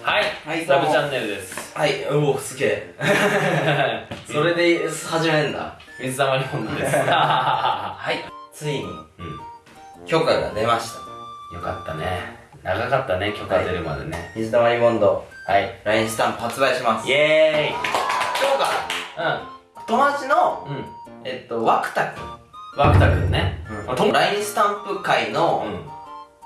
はい、はいどうもサブチャンネルです。はい、うお、すげえ。それで始めんだ。水溜りボンドです。は はい。ついに、うん。許可が出ました。よかったね。長かったね、許可出るまでね。水溜りボンド、はい。LINE スタンプ発売します。イエーイ今日から、う友達の、ん。うん。えっと、ワクタくワクタくんね。ん。あとも LINE スタンプ界の、うん。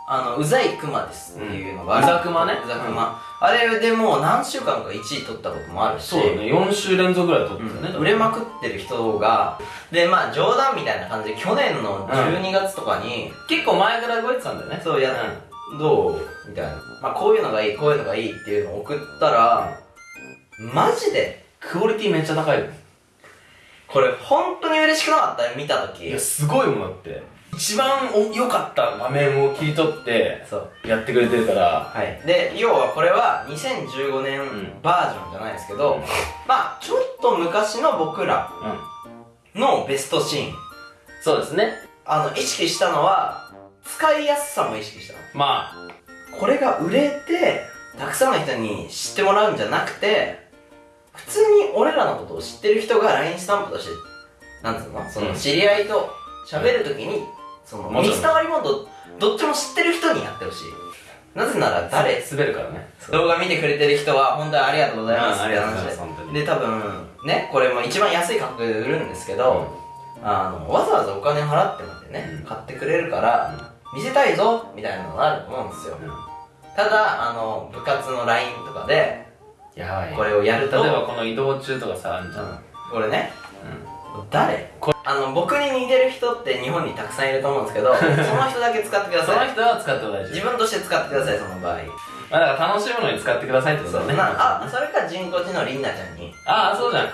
あの、うざいクマですっていうのがある。うんうざクマね？うざクマ。あれでもう何週間か1位取ったこともあるし。そうだね、4週連続ぐらい撮ってたね。売れまくってる人がでまあ冗談みたいな感じで去年の12月とかに、結構前から動いてたんだよね。そうや、どう？みたいな、まあ、こういうのがいいこういうのがいいっていうのを送ったら、マジで？クオリティめっちゃ高いよ。これ本当に嬉しくなかった？見た時いや、すごいもんだって。一番お良かった場面を切り取って、やってくれてるから、はい。で要はこれは2015年ん。バージョンじゃないですけど、うん。まあちょっと昔の僕らうん。のベストシーン。そうですね。あの意識したのは使いやすさも意識したの。まこれが売れてたくさんの人に知ってもらうんじゃなくて普通に俺らのことを知ってる人が LINE スタンプとしてなんつうのそのうん。知り合いと喋るときに、その水溜りボンドどっちも知ってる人にやってほしい。なぜならあ、誰滑るからね。動画見てくれてる人は本当にありがとうございますって本当に。で多分ねこれも一番安い価格で売るんですけど、あのわざわざお金払ってまでね、うん。買ってくれるから、見せたいぞみたいなのがあると思うんですよ。うん。ただあの部活の LINE とかでやばい。これをやると例えばこの移動中とかさ、あんじゃん。うん。これね。う誰？あの僕に似てる人って日本にたくさんいると思うんですけど その人だけ使ってくだん。そのさい人は使っても大丈自分として使ってくださいその場合夫。まあだから楽しむのに使ってくださいってことだね。なあそれか人工知能リンナちゃんにああ、そうじゃん。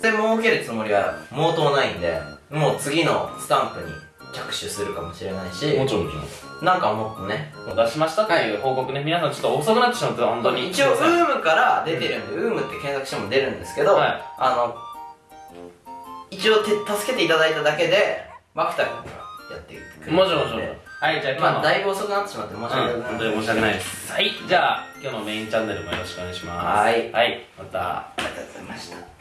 それ儲けるつもりは毛頭ないんでもう次のスタンプに着手するかもしれないしもちろんもちろん。なんかもっとねもう出しましたっていう報告ね、皆さんちょっと遅くなってしまって本当に。一応ウームから出てるんで、ウームって検索しても出るんですけど、はいあの一応て助けていただいただけでマクタ君がやってくれてもちろんもちろん。はい、じゃあ今。まあだいぶ遅くなってしまって申し訳うん、ない本当に申し訳ないです。はい、じゃあ今日のメインチャンネルもよろしくお願いします。はいはい、また。ありがとうございました